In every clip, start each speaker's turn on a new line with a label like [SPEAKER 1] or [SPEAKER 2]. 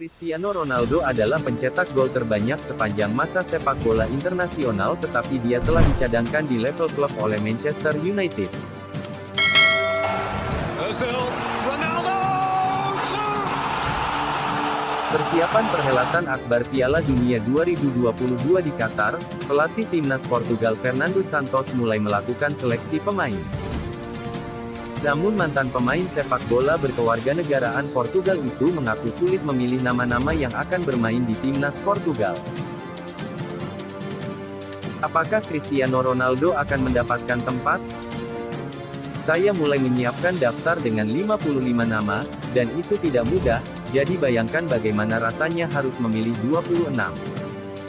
[SPEAKER 1] Cristiano Ronaldo adalah pencetak gol terbanyak sepanjang masa sepak bola internasional tetapi dia telah dicadangkan di level klub oleh Manchester United. Persiapan perhelatan Akbar Piala Dunia 2022 di Qatar, pelatih timnas Portugal Fernando Santos mulai melakukan seleksi pemain. Namun mantan pemain sepak bola berkewarganegaraan Portugal itu mengaku sulit memilih nama-nama yang akan bermain di timnas Portugal. Apakah Cristiano Ronaldo akan mendapatkan tempat? Saya mulai menyiapkan daftar dengan 55 nama, dan itu tidak mudah, jadi bayangkan bagaimana rasanya harus memilih 26.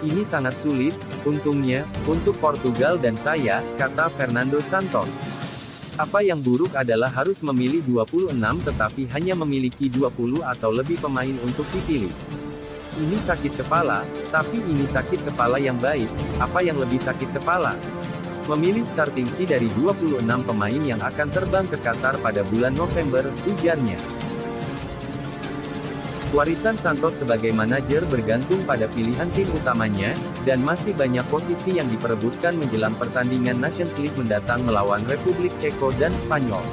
[SPEAKER 1] Ini sangat sulit, untungnya, untuk Portugal dan saya, kata Fernando Santos. Apa yang buruk adalah harus memilih 26 tetapi hanya memiliki 20 atau lebih pemain untuk dipilih. Ini sakit kepala, tapi ini sakit kepala yang baik, apa yang lebih sakit kepala? Memilih starting C dari 26 pemain yang akan terbang ke Qatar pada bulan November, ujarnya. Warisan Santos sebagai manajer bergantung pada pilihan tim utamanya, dan masih banyak posisi yang diperebutkan menjelang pertandingan Nations League mendatang melawan Republik Ceko dan Spanyol.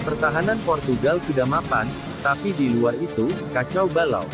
[SPEAKER 1] Pertahanan Portugal sudah mapan, tapi di luar itu, kacau balau.